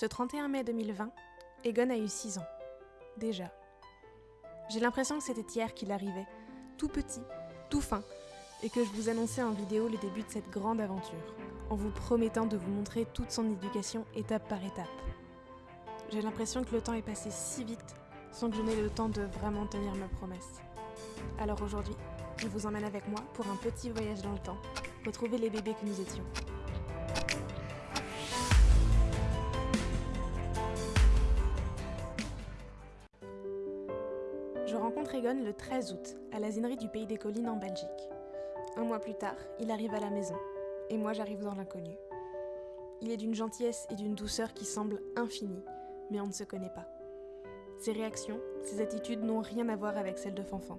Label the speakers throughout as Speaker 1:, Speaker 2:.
Speaker 1: Ce 31 mai 2020, Egon a eu 6 ans. Déjà. J'ai l'impression que c'était hier qu'il arrivait, tout petit, tout fin, et que je vous annonçais en vidéo le début de cette grande aventure, en vous promettant de vous montrer toute son éducation étape par étape. J'ai l'impression que le temps est passé si vite sans que je n'ai le temps de vraiment tenir ma promesse. Alors aujourd'hui, je vous emmène avec moi pour un petit voyage dans le temps, retrouver les bébés que nous étions. Je rencontre Egon le 13 août, à l'asinerie du Pays des Collines en Belgique. Un mois plus tard, il arrive à la maison, et moi j'arrive dans l'inconnu. Il est d'une gentillesse et d'une douceur qui semblent infinies, mais on ne se connaît pas. Ses réactions, ses attitudes n'ont rien à voir avec celles de Fanfan.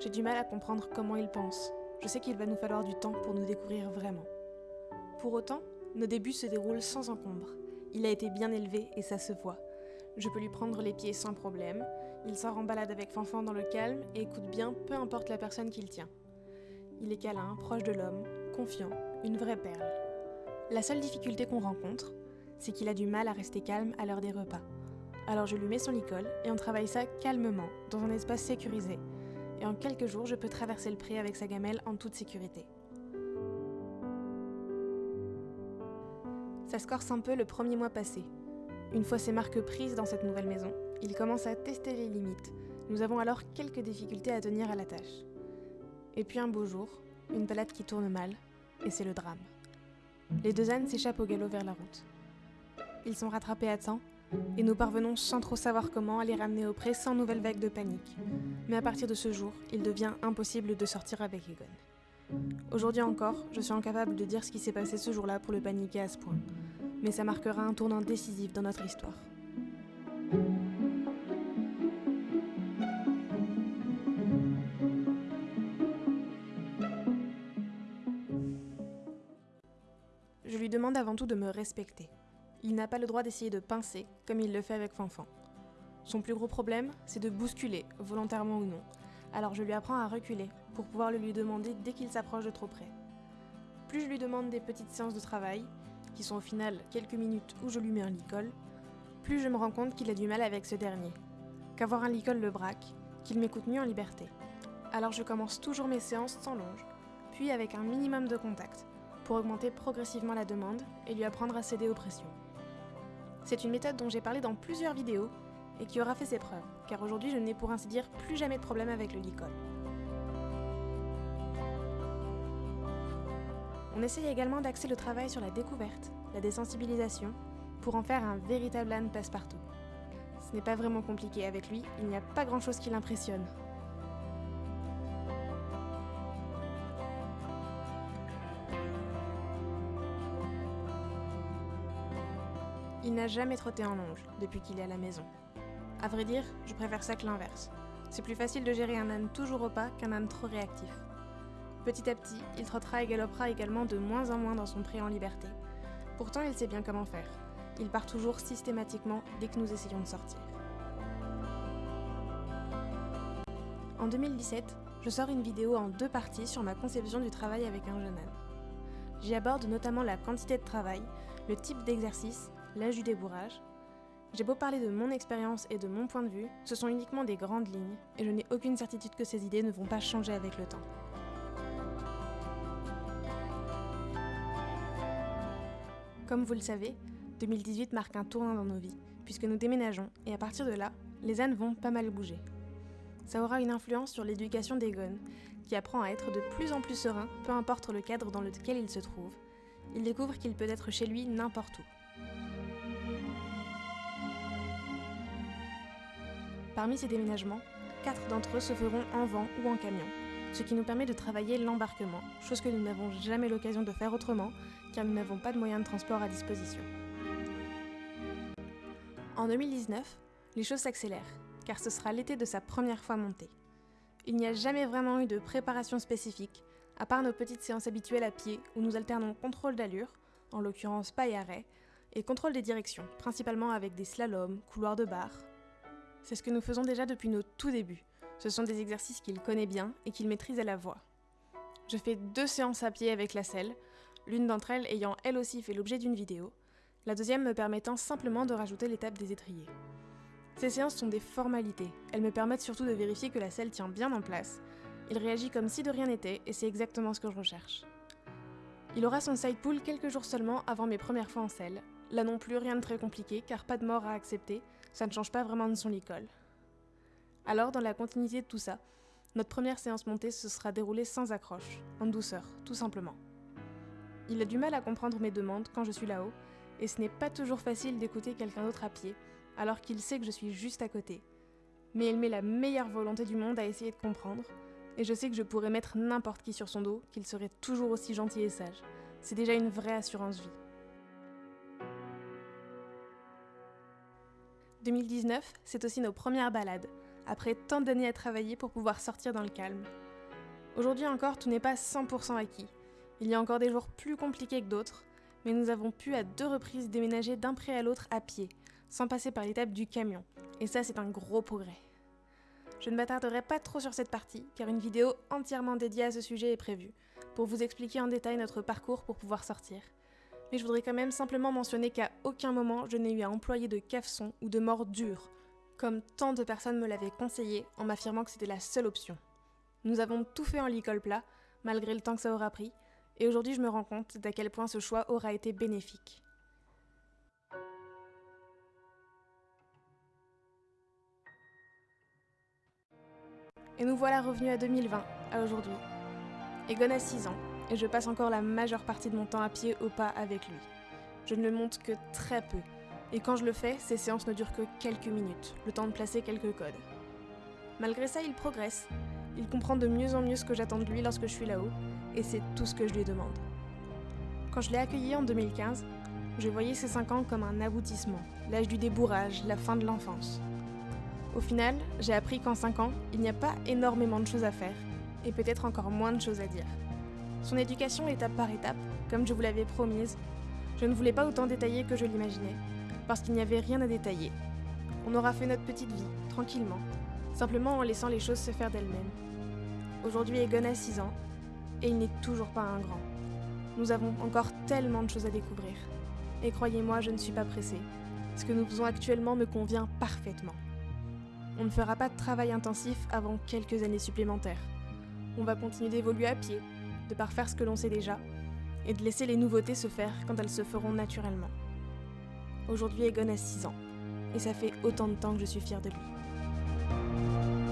Speaker 1: J'ai du mal à comprendre comment il pense. Je sais qu'il va nous falloir du temps pour nous découvrir vraiment. Pour autant, nos débuts se déroulent sans encombre. Il a été bien élevé et ça se voit. Je peux lui prendre les pieds sans problème. Il sort en balade avec Fanfan dans le calme et écoute bien peu importe la personne qu'il tient. Il est câlin, proche de l'homme, confiant, une vraie perle. La seule difficulté qu'on rencontre, c'est qu'il a du mal à rester calme à l'heure des repas. Alors je lui mets son licol et on travaille ça calmement, dans un espace sécurisé, et en quelques jours, je peux traverser le pré avec sa gamelle en toute sécurité. Ça se corse un peu le premier mois passé. Une fois ses marques prises dans cette nouvelle maison, il commence à tester les limites. Nous avons alors quelques difficultés à tenir à la tâche. Et puis un beau jour, une balade qui tourne mal, et c'est le drame. Les deux ânes s'échappent au galop vers la route. Ils sont rattrapés à temps, et nous parvenons sans trop savoir comment à les ramener au pré sans nouvelle vague de panique. Mais à partir de ce jour, il devient impossible de sortir avec Egon. Aujourd'hui encore, je suis incapable de dire ce qui s'est passé ce jour-là pour le paniquer à ce point, mais ça marquera un tournant décisif dans notre histoire. Je lui demande avant tout de me respecter. Il n'a pas le droit d'essayer de pincer, comme il le fait avec Fanfan. Son plus gros problème, c'est de bousculer, volontairement ou non. Alors je lui apprends à reculer, pour pouvoir le lui demander dès qu'il s'approche de trop près. Plus je lui demande des petites séances de travail, qui sont au final quelques minutes où je lui mets un licol, plus je me rends compte qu'il a du mal avec ce dernier. Qu'avoir un licol le braque, qu'il m'écoute mieux en liberté. Alors je commence toujours mes séances sans longe, puis avec un minimum de contact, pour augmenter progressivement la demande et lui apprendre à céder aux pressions. C'est une méthode dont j'ai parlé dans plusieurs vidéos et qui aura fait ses preuves, car aujourd'hui je n'ai pour ainsi dire plus jamais de problème avec le licol. On essaye également d'axer le travail sur la découverte, la désensibilisation, pour en faire un véritable âne passe-partout. Ce n'est pas vraiment compliqué avec lui, il n'y a pas grand chose qui l'impressionne. Il n'a jamais trotté en longe depuis qu'il est à la maison. À vrai dire, je préfère ça que l'inverse. C'est plus facile de gérer un âne toujours au pas qu'un âne trop réactif. Petit à petit, il trottera et galopera également de moins en moins dans son pré en liberté. Pourtant, il sait bien comment faire. Il part toujours systématiquement dès que nous essayons de sortir. En 2017, je sors une vidéo en deux parties sur ma conception du travail avec un jeune âne. J'y aborde notamment la quantité de travail, le type d'exercice, l'âge du débourrage. J'ai beau parler de mon expérience et de mon point de vue, ce sont uniquement des grandes lignes, et je n'ai aucune certitude que ces idées ne vont pas changer avec le temps. Comme vous le savez, 2018 marque un tournant dans nos vies, puisque nous déménageons, et à partir de là, les ânes vont pas mal bouger. Ça aura une influence sur l'éducation d'Egon, qui apprend à être de plus en plus serein, peu importe le cadre dans lequel il se trouve. Il découvre qu'il peut être chez lui n'importe où. Parmi ces déménagements, quatre d'entre eux se feront en vent ou en camion, ce qui nous permet de travailler l'embarquement, chose que nous n'avons jamais l'occasion de faire autrement, car nous n'avons pas de moyens de transport à disposition. En 2019, les choses s'accélèrent, car ce sera l'été de sa première fois montée. Il n'y a jamais vraiment eu de préparation spécifique, à part nos petites séances habituelles à pied où nous alternons contrôle d'allure, en l'occurrence pas et arrêt, et contrôle des directions, principalement avec des slaloms, couloirs de bar. C'est ce que nous faisons déjà depuis nos tout débuts. Ce sont des exercices qu'il connaît bien et qu'il maîtrise à la voix. Je fais deux séances à pied avec la selle, l'une d'entre elles ayant elle aussi fait l'objet d'une vidéo, la deuxième me permettant simplement de rajouter l'étape des étriers. Ces séances sont des formalités, elles me permettent surtout de vérifier que la selle tient bien en place. Il réagit comme si de rien n'était et c'est exactement ce que je recherche. Il aura son side pull quelques jours seulement avant mes premières fois en selle. Là non plus rien de très compliqué car pas de mort à accepter, ça ne change pas vraiment de son licol. Alors dans la continuité de tout ça, notre première séance montée se sera déroulée sans accroche, en douceur, tout simplement. Il a du mal à comprendre mes demandes quand je suis là-haut, et ce n'est pas toujours facile d'écouter quelqu'un d'autre à pied, alors qu'il sait que je suis juste à côté. Mais il met la meilleure volonté du monde à essayer de comprendre, et je sais que je pourrais mettre n'importe qui sur son dos, qu'il serait toujours aussi gentil et sage. C'est déjà une vraie assurance vie. 2019, c'est aussi nos premières balades, après tant d'années à travailler pour pouvoir sortir dans le calme. Aujourd'hui encore, tout n'est pas 100% acquis. Il y a encore des jours plus compliqués que d'autres, mais nous avons pu à deux reprises déménager d'un pré à l'autre à pied, sans passer par l'étape du camion, et ça c'est un gros progrès. Je ne m'attarderai pas trop sur cette partie, car une vidéo entièrement dédiée à ce sujet est prévue, pour vous expliquer en détail notre parcours pour pouvoir sortir. Mais je voudrais quand même simplement mentionner qu'à aucun moment je n'ai eu à employer de cafson ou de mort dure, comme tant de personnes me l'avaient conseillé en m'affirmant que c'était la seule option. Nous avons tout fait en licol plat, malgré le temps que ça aura pris, et aujourd'hui je me rends compte d'à quel point ce choix aura été bénéfique. Et nous voilà revenus à 2020, à aujourd'hui. Egon a 6 ans, et je passe encore la majeure partie de mon temps à pied au pas avec lui. Je ne le monte que très peu, et quand je le fais, ces séances ne durent que quelques minutes, le temps de placer quelques codes. Malgré ça, il progresse. Il comprend de mieux en mieux ce que j'attends de lui lorsque je suis là-haut, et c'est tout ce que je lui demande. Quand je l'ai accueilli en 2015, je voyais ces 5 ans comme un aboutissement, l'âge du débourrage, la fin de l'enfance. Au final, j'ai appris qu'en 5 ans, il n'y a pas énormément de choses à faire, et peut-être encore moins de choses à dire. Son éducation étape par étape, comme je vous l'avais promise, je ne voulais pas autant détailler que je l'imaginais, parce qu'il n'y avait rien à détailler. On aura fait notre petite vie, tranquillement, simplement en laissant les choses se faire d'elles-mêmes. Aujourd'hui, Egon a 6 ans, et il n'est toujours pas un grand. Nous avons encore tellement de choses à découvrir. Et croyez-moi, je ne suis pas pressée. Ce que nous faisons actuellement me convient parfaitement. On ne fera pas de travail intensif avant quelques années supplémentaires. On va continuer d'évoluer à pied, de parfaire ce que l'on sait déjà, et de laisser les nouveautés se faire quand elles se feront naturellement. Aujourd'hui, Egon a 6 ans, et ça fait autant de temps que je suis fière de lui. Thank you.